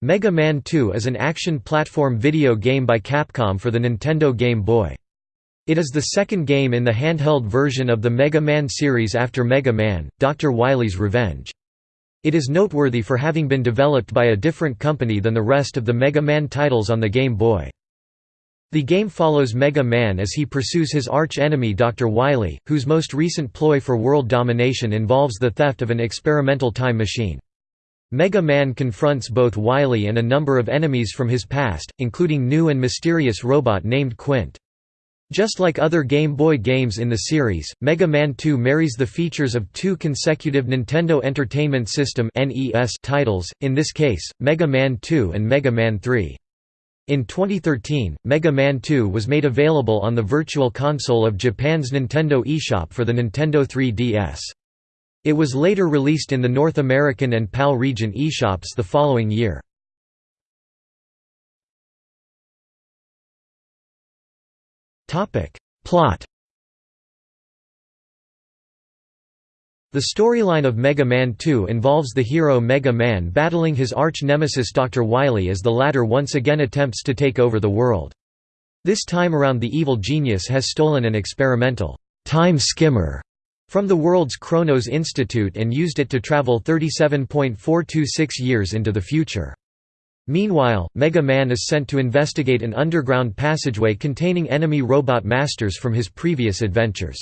Mega Man 2 is an action platform video game by Capcom for the Nintendo Game Boy. It is the second game in the handheld version of the Mega Man series after Mega Man, Dr. Wily's Revenge. It is noteworthy for having been developed by a different company than the rest of the Mega Man titles on the Game Boy. The game follows Mega Man as he pursues his arch-enemy Dr. Wily, whose most recent ploy for world domination involves the theft of an experimental time machine. Mega Man confronts both Wily and a number of enemies from his past, including new and mysterious robot named Quint. Just like other Game Boy games in the series, Mega Man 2 marries the features of two consecutive Nintendo Entertainment System titles, in this case, Mega Man 2 and Mega Man 3. In 2013, Mega Man 2 was made available on the Virtual Console of Japan's Nintendo eShop for the Nintendo 3DS. It was later released in the North American and PAL region eShops the following year. Plot The storyline of Mega Man 2 involves the hero Mega Man battling his arch-nemesis Dr. Wily as the latter once again attempts to take over the world. This time around the evil genius has stolen an experimental time skimmer from the world's Chronos Institute and used it to travel 37.426 years into the future. Meanwhile, Mega Man is sent to investigate an underground passageway containing enemy robot masters from his previous adventures.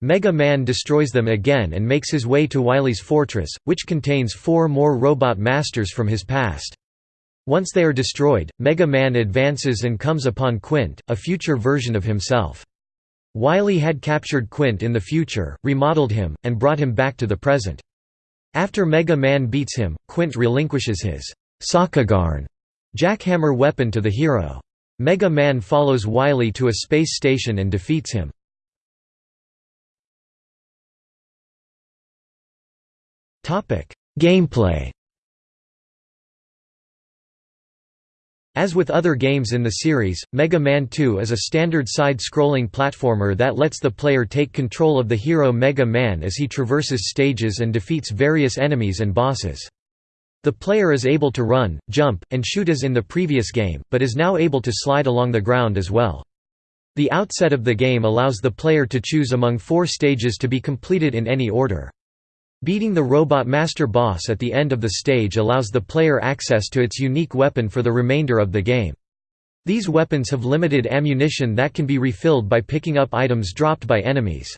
Mega Man destroys them again and makes his way to Wily's fortress, which contains four more robot masters from his past. Once they are destroyed, Mega Man advances and comes upon Quint, a future version of himself. Wily had captured Quint in the future, remodeled him, and brought him back to the present. After Mega Man beats him, Quint relinquishes his Sakugarne jackhammer weapon to the hero. Mega Man follows Wily to a space station and defeats him. Gameplay As with other games in the series, Mega Man 2 is a standard side-scrolling platformer that lets the player take control of the hero Mega Man as he traverses stages and defeats various enemies and bosses. The player is able to run, jump, and shoot as in the previous game, but is now able to slide along the ground as well. The outset of the game allows the player to choose among four stages to be completed in any order. Beating the Robot Master boss at the end of the stage allows the player access to its unique weapon for the remainder of the game. These weapons have limited ammunition that can be refilled by picking up items dropped by enemies.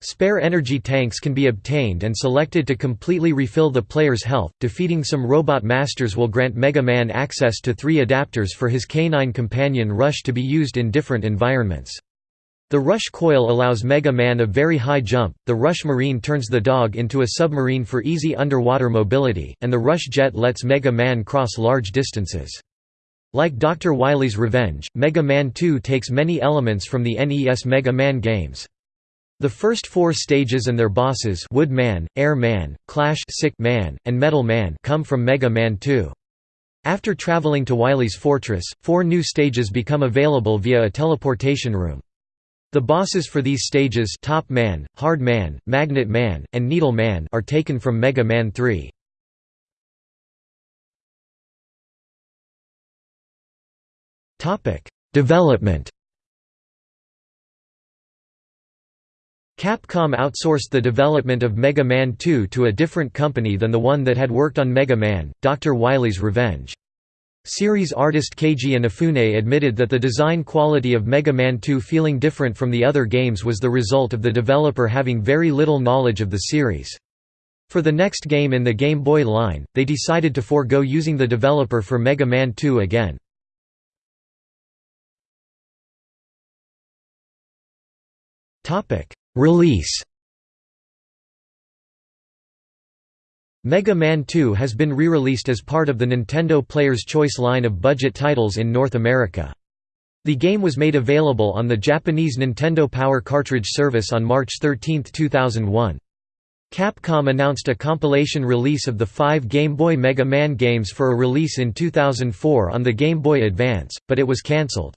Spare energy tanks can be obtained and selected to completely refill the player's health. Defeating some Robot Masters will grant Mega Man access to three adapters for his canine companion Rush to be used in different environments. The Rush coil allows Mega Man a very high jump, the Rush Marine turns the dog into a submarine for easy underwater mobility, and the Rush Jet lets Mega Man cross large distances. Like Dr. Wily's Revenge, Mega Man 2 takes many elements from the NES Mega Man games. The first four stages and their bosses Wood Man, Air Man, Clash Sick Man, and Metal Man come from Mega Man 2. After traveling to Wily's fortress, four new stages become available via a teleportation room. The bosses for these stages Top Man, Hard Man, Magnet Man, and Needle Man are taken from Mega Man 3. Development Capcom outsourced the development of Mega Man 2 to a different company than the one that had worked on Mega Man, Dr. Wily's Revenge. Series artist Keiji Inafune admitted that the design quality of Mega Man 2 feeling different from the other games was the result of the developer having very little knowledge of the series. For the next game in the Game Boy line, they decided to forego using the developer for Mega Man 2 again. Release Mega Man 2 has been re-released as part of the Nintendo Player's Choice line of budget titles in North America. The game was made available on the Japanese Nintendo Power Cartridge service on March 13, 2001. Capcom announced a compilation release of the five Game Boy Mega Man games for a release in 2004 on the Game Boy Advance, but it was cancelled.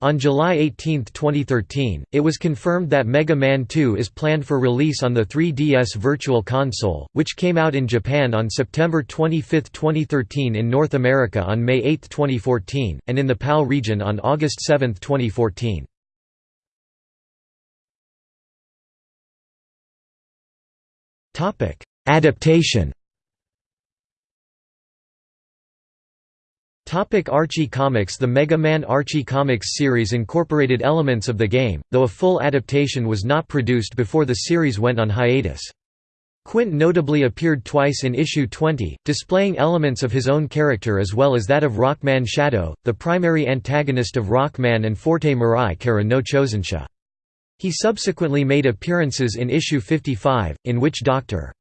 On July 18, 2013, it was confirmed that Mega Man 2 is planned for release on the 3DS Virtual Console, which came out in Japan on September 25, 2013 in North America on May 8, 2014, and in the PAL region on August 7, 2014. Adaptation Topic Archie Comics The Mega Man Archie Comics series incorporated elements of the game, though a full adaptation was not produced before the series went on hiatus. Quint notably appeared twice in issue 20, displaying elements of his own character as well as that of Rockman Shadow, the primary antagonist of Rockman and Forte Mirai Kara no Chosensha. He subsequently made appearances in issue 55, in which Dr.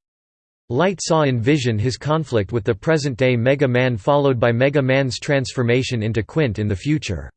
Light saw in Vision his conflict with the present-day Mega Man followed by Mega Man's transformation into Quint in the future.